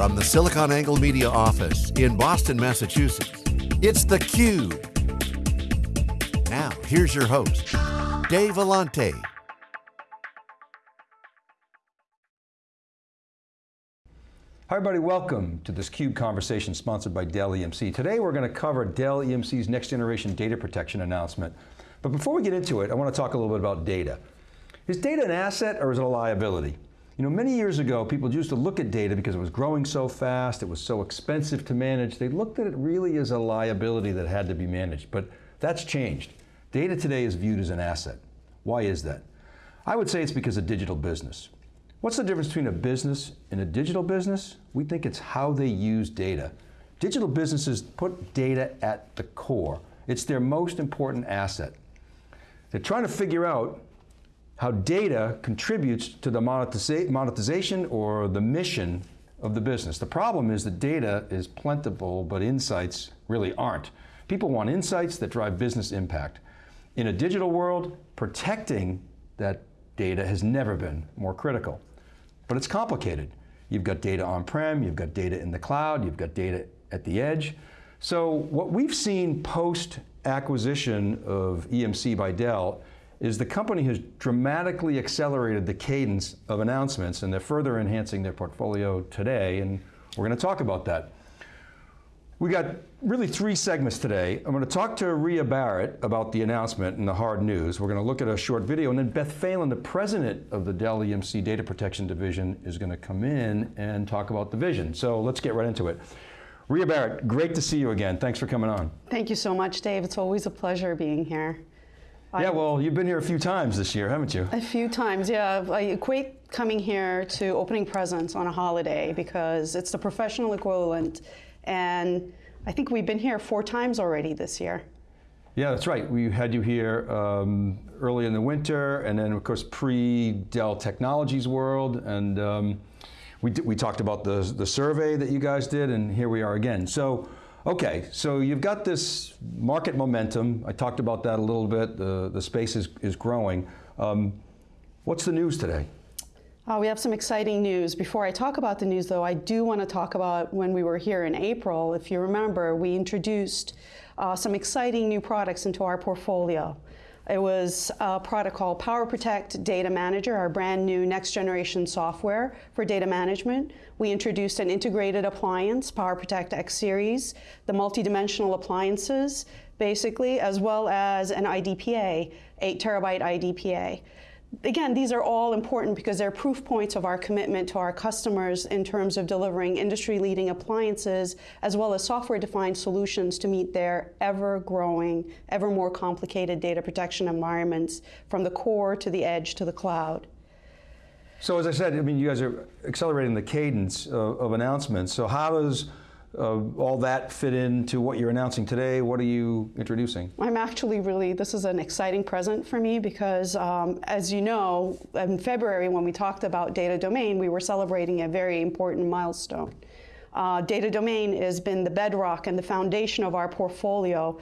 From the SiliconANGLE Media office in Boston, Massachusetts, it's theCUBE. Now, here's your host, Dave Vellante. Hi everybody, welcome to this CUBE conversation sponsored by Dell EMC. Today we're going to cover Dell EMC's next generation data protection announcement. But before we get into it, I want to talk a little bit about data. Is data an asset or is it a liability? You know, many years ago, people used to look at data because it was growing so fast, it was so expensive to manage, they looked at it really as a liability that had to be managed, but that's changed. Data today is viewed as an asset. Why is that? I would say it's because of digital business. What's the difference between a business and a digital business? We think it's how they use data. Digital businesses put data at the core. It's their most important asset. They're trying to figure out how data contributes to the monetization or the mission of the business. The problem is that data is plentiful, but insights really aren't. People want insights that drive business impact. In a digital world, protecting that data has never been more critical. But it's complicated. You've got data on-prem, you've got data in the cloud, you've got data at the edge. So what we've seen post-acquisition of EMC by Dell is the company has dramatically accelerated the cadence of announcements and they're further enhancing their portfolio today and we're going to talk about that. We got really three segments today. I'm going to talk to Ria Barrett about the announcement and the hard news. We're going to look at a short video and then Beth Phalen, the president of the Dell EMC Data Protection Division is going to come in and talk about the vision. So let's get right into it. Ria Barrett, great to see you again. Thanks for coming on. Thank you so much, Dave. It's always a pleasure being here. Yeah, well, you've been here a few times this year, haven't you? A few times, yeah. I equate coming here to opening presents on a holiday because it's the professional equivalent and I think we've been here four times already this year. Yeah, that's right. We had you here um, early in the winter, and then of course pre-Dell Technologies World, and um, we, we talked about the, the survey that you guys did, and here we are again. So, okay, so you've got this market momentum. I talked about that a little bit. The, the space is, is growing. Um, what's the news today? Uh, we have some exciting news. Before I talk about the news, though, I do want to talk about when we were here in April. If you remember, we introduced uh, some exciting new products into our portfolio. It was a product called PowerProtect Data Manager, our brand new next generation software for data management. We introduced an integrated appliance, PowerProtect X Series, the multidimensional appliances, basically, as well as an IDPA, 8 terabyte IDPA again, these are all important because they're proof points of our commitment to our customers in terms of delivering industry-leading appliances as well as software-defined solutions to meet their ever-growing, ever more complicated data protection environments from the core to the edge to the cloud. So as I said, I mean, you guys are accelerating the cadence of, of announcements. So how does uh, all that fit into what you're announcing today? What are you introducing? I'm actually really, this is an exciting present for me because um, as you know, in February when we talked about data domain, we were celebrating a very important milestone. Uh, data domain has been the bedrock and the foundation of our portfolio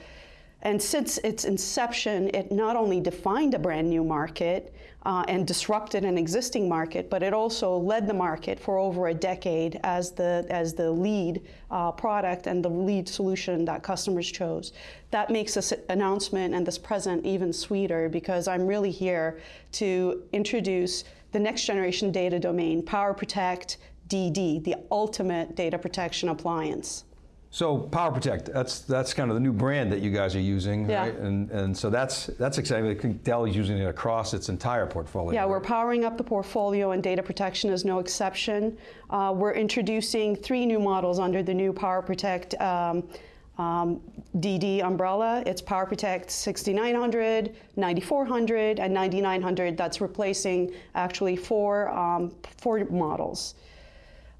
and since its inception, it not only defined a brand new market uh, and disrupted an existing market, but it also led the market for over a decade as the, as the lead uh, product and the lead solution that customers chose. That makes this announcement and this present even sweeter because I'm really here to introduce the next generation data domain, PowerProtect DD, the ultimate data protection appliance. So PowerProtect, that's that's kind of the new brand that you guys are using, yeah. right? And and so that's that's exciting. I think Dell is using it across its entire portfolio. Yeah, right? we're powering up the portfolio, and data protection is no exception. Uh, we're introducing three new models under the new PowerProtect. Um, um, DD umbrella. It's PowerProtect 6900, 9400, and 9900. That's replacing actually four, um, four models.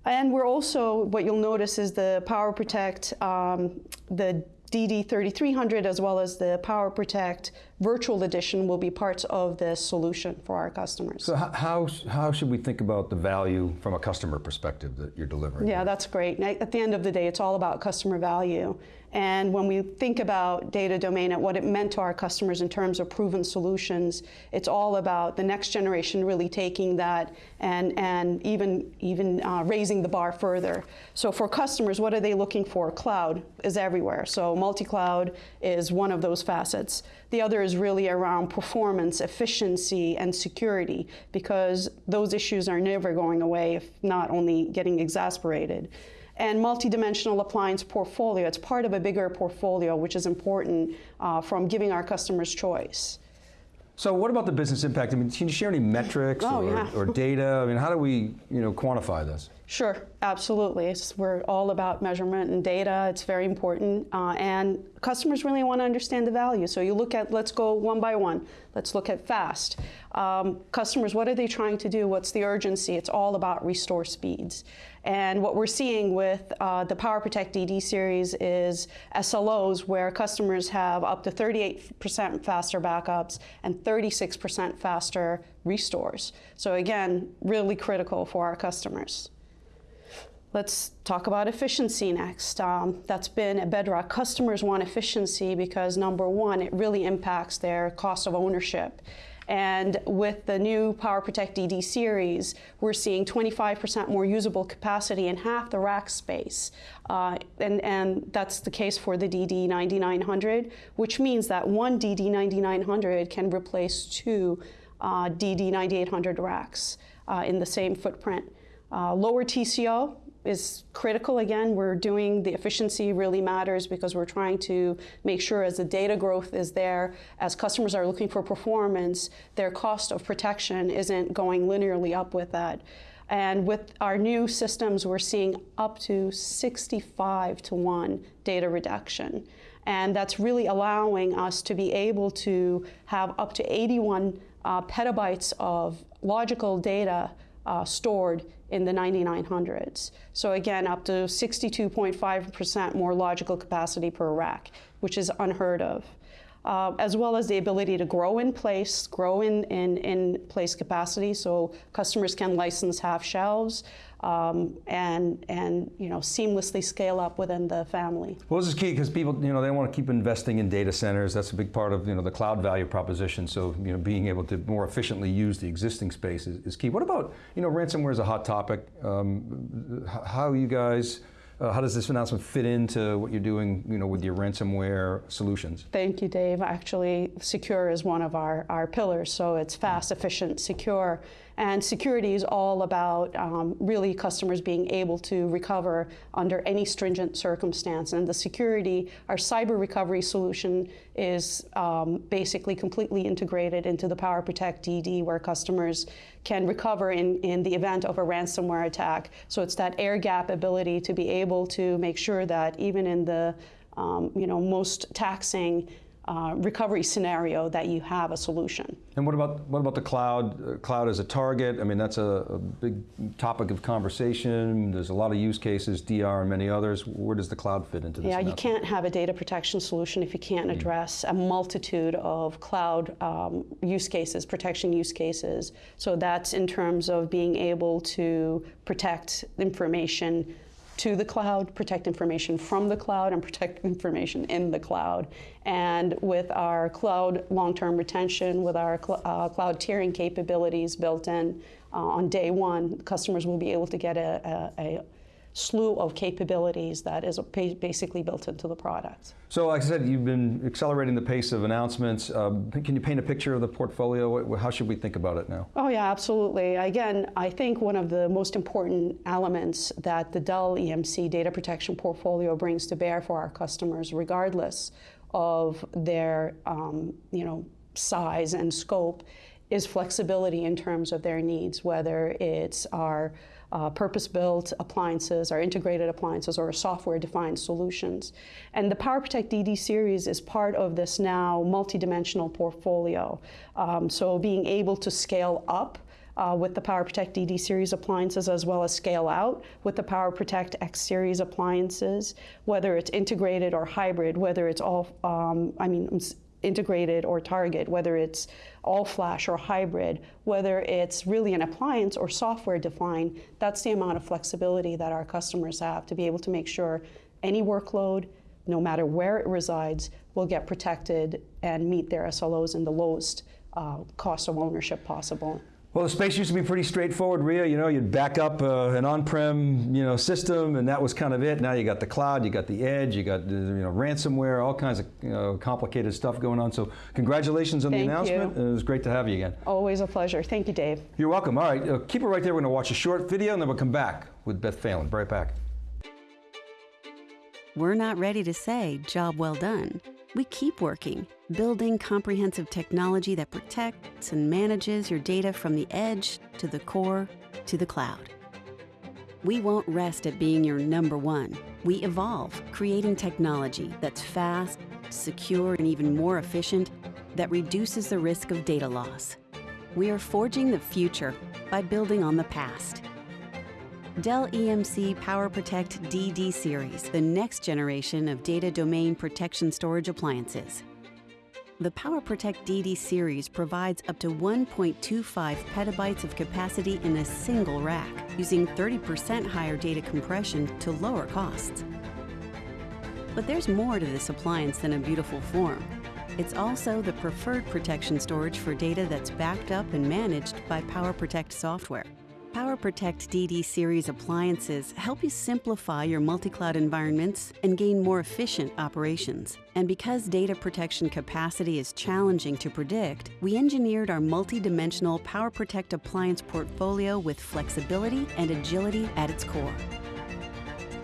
And we're also, what you'll notice is the PowerProtect, um, the DD3300 as well as the PowerProtect virtual edition will be parts of this solution for our customers. So how, how should we think about the value from a customer perspective that you're delivering? Yeah, that's great. At the end of the day, it's all about customer value. And when we think about data domain and what it meant to our customers in terms of proven solutions, it's all about the next generation really taking that and, and even, even uh, raising the bar further. So for customers, what are they looking for? Cloud is everywhere. So multi-cloud is one of those facets. The other is really around performance, efficiency, and security, because those issues are never going away, if not only getting exasperated and multidimensional appliance portfolio. It's part of a bigger portfolio, which is important uh, from giving our customers choice. So what about the business impact? I mean, can you share any metrics oh, or, yeah. or, data? I mean, how do we, you know, quantify this? Sure, absolutely. It's, we're all about measurement and data. It's very important. Uh, and customers really want to understand the value. So you look at, let's go one by one. Let's look at fast. Um, customers, what are they trying to do? What's the urgency? It's all about restore speeds. And what we're seeing with uh, the PowerProtect DD series is SLOs where customers have up to 38% faster backups and 36% faster restores. So again, really critical for our customers. Let's talk about efficiency next. Um, that's been a bedrock. Customers want efficiency because number one, it really impacts their cost of ownership. And with the new PowerProtect DD series, we're seeing 25% more usable capacity in half the rack space. Uh, and, and that's the case for the DD 9900, which means that one DD 9900 can replace two uh, DD 9800 racks uh, in the same footprint. Uh, lower TCO, is critical. Again, we're doing the efficiency really matters because we're trying to make sure as the data growth is there, as customers are looking for performance, their cost of protection isn't going linearly up with that. And with our new systems, we're seeing up to 65 to 1 data reduction. And that's really allowing us to be able to have up to 81 uh, petabytes of logical data uh, stored in the 9900s. So again, up to 62.5% more logical capacity per rack, which is unheard of. Uh, as well as the ability to grow in place, grow in, in, in place capacity, so customers can license half shelves, um, and and you know seamlessly scale up within the family. Well, this is key because people you know they want to keep investing in data centers. That's a big part of you know the cloud value proposition. So you know being able to more efficiently use the existing space is, is key. What about you know ransomware is a hot topic. Um, how you guys uh, how does this announcement fit into what you're doing you know, with your ransomware solutions? Thank you, Dave. Actually, secure is one of our, our pillars, so it's fast, efficient, secure. And security is all about um, really customers being able to recover under any stringent circumstance. And the security, our cyber recovery solution is um, basically completely integrated into the PowerProtect DD where customers can recover in, in the event of a ransomware attack. So it's that air gap ability to be able to make sure that even in the um, you know, most taxing uh, recovery scenario that you have a solution. And what about what about the cloud? Uh, cloud as a target. I mean, that's a, a, big topic of conversation. There's a lot of use cases, DR and many others. Where does the cloud fit into this? Yeah, you can't have a data protection solution if you can't mm. address mm. a multitude of cloud um, use cases, protection use cases. So that's in terms of being able to protect information to the cloud, protect information from the cloud, and protect information in the cloud. And with our cloud long-term retention, with our cl uh, cloud tiering capabilities built in uh, on day one, customers will be able to get a, a, a slew of capabilities that is basically built into the product. So like I said, you've been accelerating the pace of announcements. Um, can you paint a picture of the portfolio? How should we think about it now? Oh yeah, absolutely. Again, I think one of the most important elements that the Dell EMC data protection portfolio brings to bear for our customers, regardless of their um, you know, size and scope, is flexibility in terms of their needs, whether it's our uh, purpose-built appliances, our integrated appliances, or software-defined solutions. And the PowerProtect DD series is part of this now multidimensional portfolio. Um, so being able to scale up uh, with the PowerProtect DD series appliances as well as scale out with the PowerProtect X series appliances, whether it's integrated or hybrid, whether it's all, um, I mean, integrated or target, whether it's all flash or hybrid, whether it's really an appliance or software defined, that's the amount of flexibility that our customers have to be able to make sure any workload, no matter where it resides, will get protected and meet their SLOs in the lowest uh, cost of ownership possible. Well, the space used to be pretty straightforward, Ria. You know, you'd back up uh, an on-prem, you know, system, and that was kind of it. Now you got the cloud, you got the edge, you got you know ransomware, all kinds of you know, complicated stuff going on. So, congratulations on Thank the announcement. you. It was great to have you again. Always a pleasure. Thank you, Dave. You're welcome. All right, uh, keep it right there. We're going to watch a short video, and then we'll come back with Beth Phalen. Right back. We're not ready to say job well done. We keep working, building comprehensive technology that protects and manages your data from the edge to the core to the cloud. We won't rest at being your number one. We evolve, creating technology that's fast, secure, and even more efficient that reduces the risk of data loss. We are forging the future by building on the past. Dell EMC PowerProtect DD series, the next generation of data domain protection storage appliances. The PowerProtect DD series provides up to 1.25 petabytes of capacity in a single rack, using 30% higher data compression to lower costs. But there's more to this appliance than a beautiful form. It's also the preferred protection storage for data that's backed up and managed by PowerProtect software. PowerProtect DD series appliances help you simplify your multi-cloud environments and gain more efficient operations. And because data protection capacity is challenging to predict, we engineered our multi-dimensional PowerProtect appliance portfolio with flexibility and agility at its core.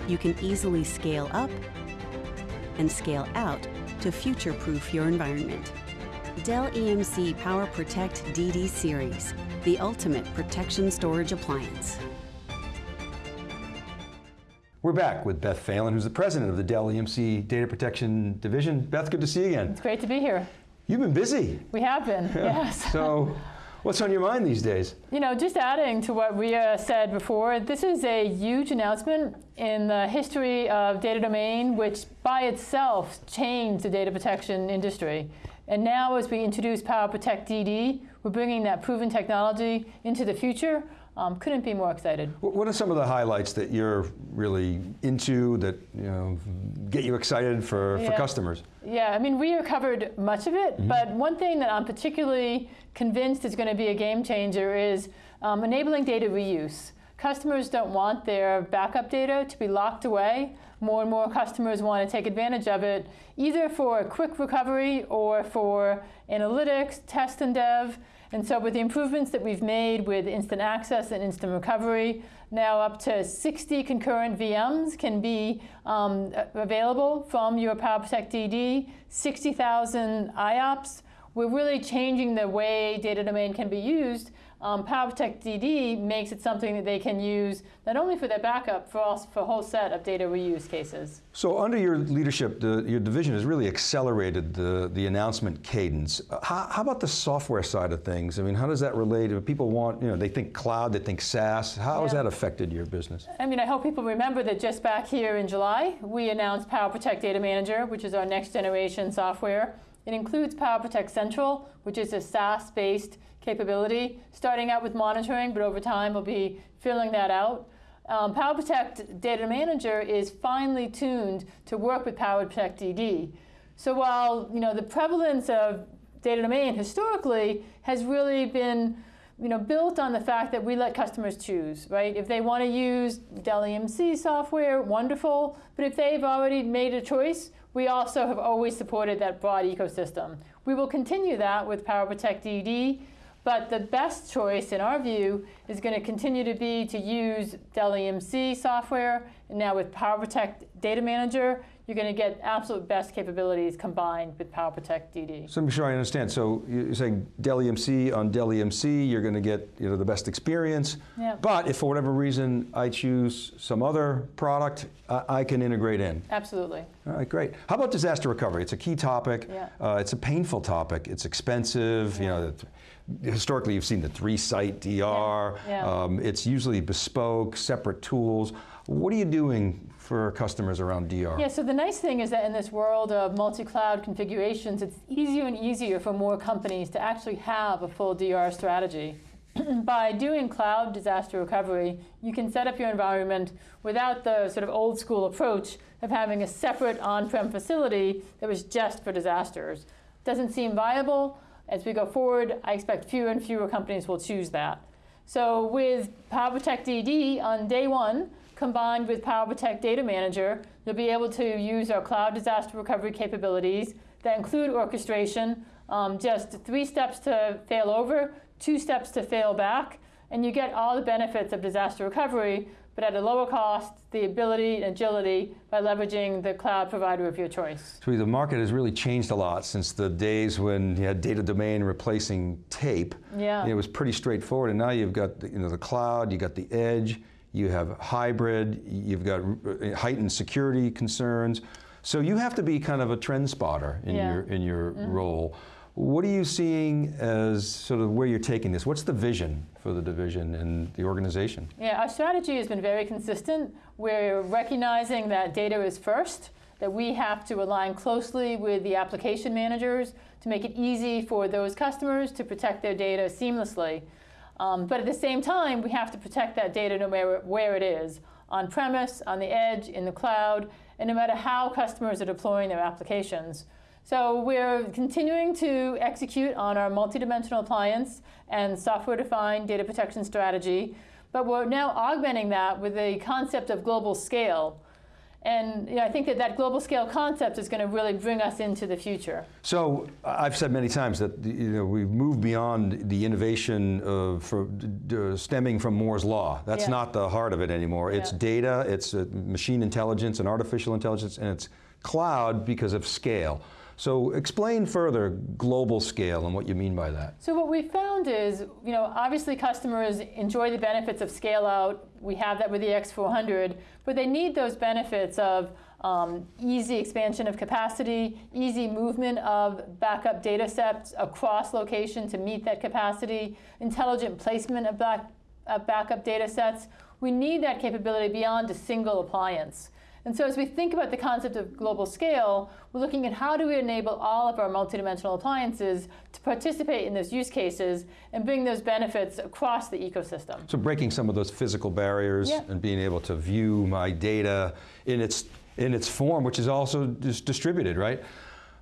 You can easily scale up and scale out to future-proof your environment. Dell EMC PowerProtect DD series, the ultimate protection storage appliance. We're back with Beth Phalen, who's the president of the Dell EMC Data Protection Division. Beth, good to see you again. It's great to be here. You've been busy. We have been, yes. So, what's on your mind these days? You know, just adding to what Ria said before, this is a huge announcement in the history of data domain, which by itself changed the data protection industry. And now as we introduce PowerProtect DD, we're bringing that proven technology into the future. Um, couldn't be more excited. What are some of the highlights that you're really into that you know get you excited for, Yeah. for customers? Yeah, I mean, Ria covered much of it, Mm-hmm. but one thing that I'm particularly convinced is going to be a game changer is um, enabling data reuse. Customers don't want their backup data to be locked away. More and more customers want to take advantage of it, either for a quick recovery or for analytics, test and dev. And so with the improvements that we've made with instant access and instant recovery, now up to 60 concurrent VMs can be um, available from your PowerProtect DD, 60,000 IOPS. We're really changing the way data domain can be used. Um, PowerProtect DD makes it something that they can use not only for their backup, for also for a whole set of data reuse cases. So under your leadership, the, your division has really accelerated the, the announcement cadence. Uh, How, how about the software side of things? I mean, how does that relate? If people want, you know, they think cloud, they think SaaS. How has that affected your business? I mean, I hope people remember that just back here in July, we announced PowerProtect Data Manager, which is our next generation software. It includes PowerProtect Central, which is a SaaS-based capability, starting out with monitoring, but over time we'll be filling that out. Um, PowerProtect Data Manager is finely tuned to work with PowerProtect DD. So while you know the prevalence of data domain historically has really been you know, built on the fact that we let customers choose, right? If they want to use Dell EMC software, wonderful. But if they've already made a choice, we also have always supported that broad ecosystem. We will continue that with PowerProtect DD, but the best choice, in our view, is going to continue to be to use Dell EMC software. And now with PowerProtect Data Manager, you're going to get absolute best capabilities combined with PowerProtect DD. So I'm sure I understand. So you're saying Dell EMC on Dell EMC, you're going to get you know the best experience. Yeah. But if for whatever reason I choose some other product, I, I can integrate in. Absolutely. All right, great. How about disaster recovery? It's a key topic. Yeah. Uh, it's a painful topic. It's expensive. You know, historically you've seen the three-site DR. Yeah. Um, it's usually bespoke, separate tools. What are you doing for customers around DR? Yeah, so the nice thing is that in this world of multi-cloud configurations, it's easier and easier for more companies to actually have a full DR strategy. By doing cloud disaster recovery, you can set up your environment without the sort of old school approach of having a separate on-prem facility that was just for disasters. Doesn't seem viable. As we go forward, I expect fewer and fewer companies will choose that. So with PowerProtect DD on day one, combined with PowerProtect Data Manager, you'll be able to use our cloud disaster recovery capabilities that include orchestration, um, just three steps to fail over, two steps to fail back, and you get all the benefits of disaster recovery, but at a lower cost, the ability and agility by leveraging the cloud provider of your choice. So the market has really changed a lot since the days when you had data domain replacing tape. Yeah. It was pretty straightforward, and now you've got the, you know, the cloud, you got the edge, you have hybrid, you've got uh, heightened security concerns. So you have to be kind of a trend spotter in Yeah. your, in your Mm-hmm. role. What are you seeing as sort of where you're taking this? What's the vision for the division and the organization? Yeah, our strategy has been very consistent. We're recognizing that data is first, that we have to align closely with the application managers to make it easy for those customers to protect their data seamlessly. Um, but at the same time, we have to protect that data no matter where it is, on premise, on the edge, in the cloud, and no matter how customers are deploying their applications. So we're continuing to execute on our multidimensional appliance and software-defined data protection strategy, but we're now augmenting that with the concept of global scale. And you know, I think that that global scale concept is going to really bring us into the future. So I've said many times that you know we've moved beyond the innovation for, d- stemming from Moore's law. That's Yeah. not the heart of it anymore. It's data, it's uh, machine intelligence and artificial intelligence, and it's cloud because of scale. So explain further global scale and what you mean by that. So what we found is, you know, obviously customers enjoy the benefits of scale out. We have that with the X400, but they need those benefits of um, easy expansion of capacity, easy movement of backup data sets across location to meet that capacity, intelligent placement of, back, of backup data sets. We need that capability beyond a single appliance. And so as we think about the concept of global scale, we're looking at how do we enable all of our multidimensional appliances to participate in those use cases and bring those benefits across the ecosystem. So breaking some of those physical barriers Yeah. and being able to view my data in its in its form, which is also just distributed, right?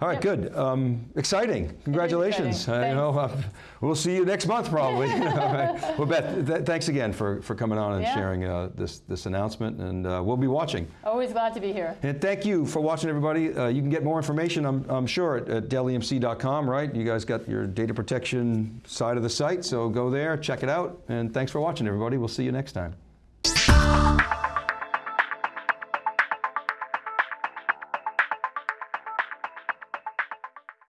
All right, Yep. good. Um, exciting. Congratulations. exciting. Uh, you know, uh, we'll see you next month probably. Right. Well, Beth, th- thanks again for, for coming on and Yeah. sharing uh, this, this announcement, and uh, we'll be watching. Always glad to be here. And thank you for watching, everybody. Uh, you can get more information, I'm, I'm sure, at, at DellEMC.com, right? You guys got your data protection side of the site, so go there, check it out, and thanks for watching, everybody. We'll see you next time.